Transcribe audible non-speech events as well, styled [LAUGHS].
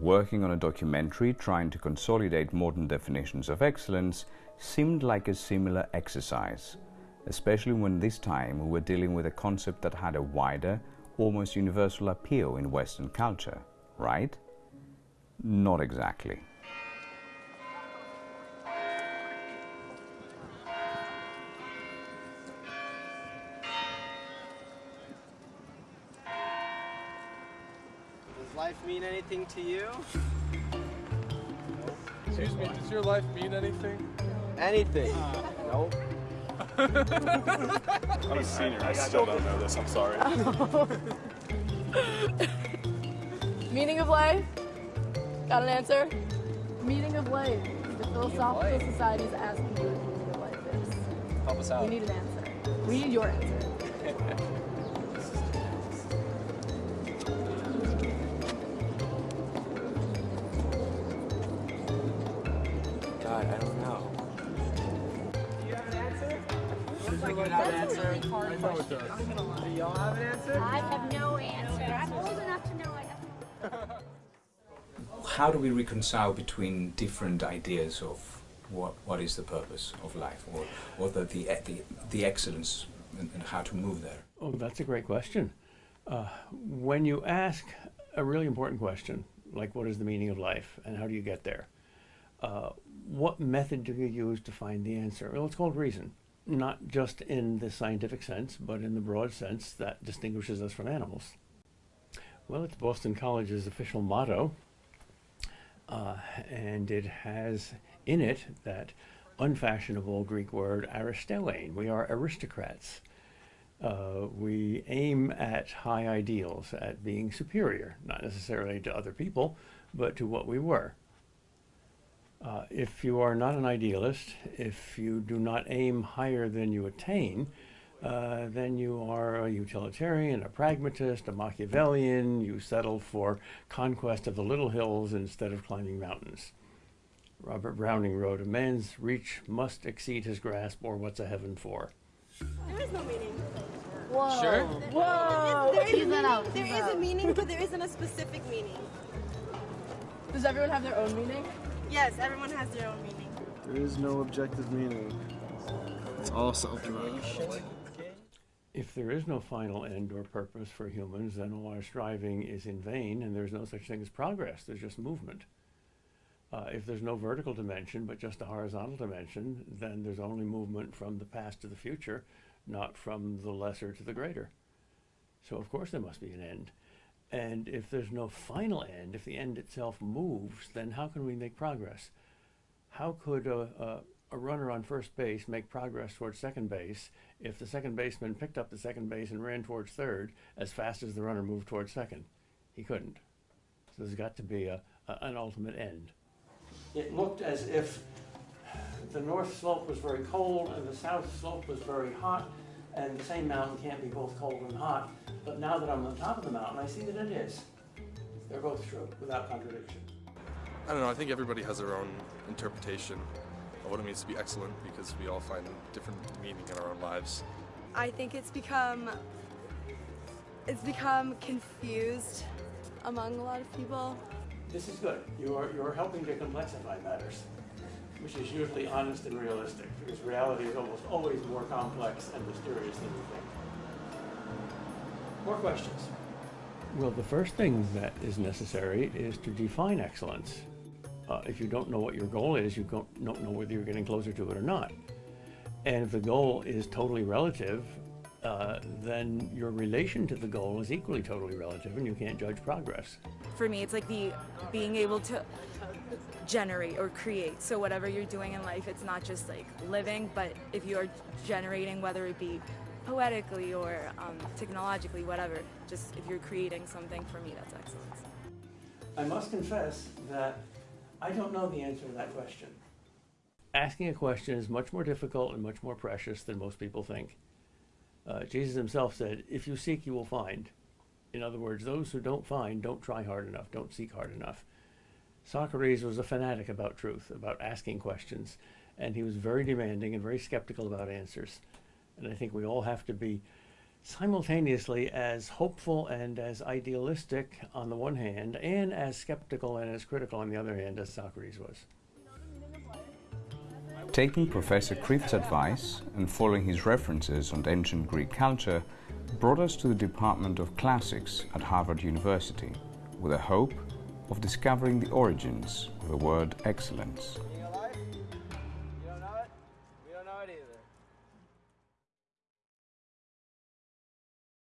working on a documentary trying to consolidate modern definitions of excellence seemed like a similar exercise, especially when this time we were dealing with a concept that had a wider, almost universal appeal in Western culture, right? Not exactly. Life mean anything to you? Excuse me, does your life mean anything? Anything? Uh, nope. I'm a senior. I still don't know this. I'm sorry. [LAUGHS] Meaning of life? Got an answer? Meaning of life. The Philosophical Society is asking you what the meaning of life is. Help us out. We need an answer. We need your answer. [LAUGHS] God, I don't know. Do you have an answer? Looks like you have an answer. I know it does. Do y'all have an answer? I have no answer. I'm old enough to know I have. How do we reconcile between different ideas of what, what is the purpose of life or, or the, the, the, the excellence and, and how to move there? Oh, that's a great question. Uh, when you ask a really important question, like what is the meaning of life and how do you get there, uh, what method do you use to find the answer? Well, it's called reason, not just in the scientific sense, but in the broad sense that distinguishes us from animals. Well, it's Boston College's official motto, uh, and it has in it that unfashionable Greek word aristeuein. We are aristocrats. Uh, we aim at high ideals, at being superior, not necessarily to other people, but to what we were. Uh, if you are not an idealist, if you do not aim higher than you attain, uh, then you are a utilitarian, a pragmatist, a Machiavellian. You settle for conquest of the little hills instead of climbing mountains. Robert Browning wrote, A man's reach must exceed his grasp, or what's a heaven for? There is no meaning. Whoa. Sure. Whoa. There is Tease a that meaning. out. There tease a meaning, but there isn't a specific meaning. Does everyone have their own meaning? Yes, everyone has their own meaning. There is no objective meaning. It's all self-derived. If there is no final end or purpose for humans, then all our striving is in vain, and there's no such thing as progress, there's just movement. Uh, if there's no vertical dimension, but just a horizontal dimension, then there's only movement from the past to the future, not from the lesser to the greater. So, of course, there must be an end. And if there's no final end, if the end itself moves, then how can we make progress? How could a, a, a runner on first base make progress towards second base if the second baseman picked up the second base and ran towards third as fast as the runner moved towards second? He couldn't. So there's got to be a, a, an ultimate end. It looked as if the north slope was very cold and the south slope was very hot, and the same mountain can't be both cold and hot. But now that I'm on top of the mountain, I see that it is. They're both true without contradiction. I don't know. I think everybody has their own interpretation of what it means to be excellent because we all find different meaning in our own lives. I think it's become it's become confused among a lot of people. This is good. You're, you're helping to complexify matters, which is usually honest and realistic, because reality is almost always more complex and mysterious than you think. More questions? Well, the first thing that is necessary is to define excellence. Uh, if you don't know what your goal is, you don't, don't know whether you're getting closer to it or not. And if the goal is totally relative, uh, then your relation to the goal is equally totally relative, and you can't judge progress. for me it's like the being able to generate or create so whatever you're doing in life it's not just like living but if you're generating whether it be poetically or um, technologically whatever just if you're creating something for me that's excellence I must confess that I don't know the answer to that question. Asking a question is much more difficult and much more precious than most people think. Uh, Jesus himself said, If you seek, you will find. In other words, those who don't find don't try hard enough, don't seek hard enough. Socrates was a fanatic about truth, about asking questions, and he was very demanding and very skeptical about answers. And I think we all have to be simultaneously as hopeful and as idealistic on the one hand, and as skeptical and as critical on the other hand as Socrates was. Taking Professor Kreeft's advice and following his references on ancient Greek culture brought us to the Department of Classics at Harvard University with the hope of discovering the origins of the word excellence.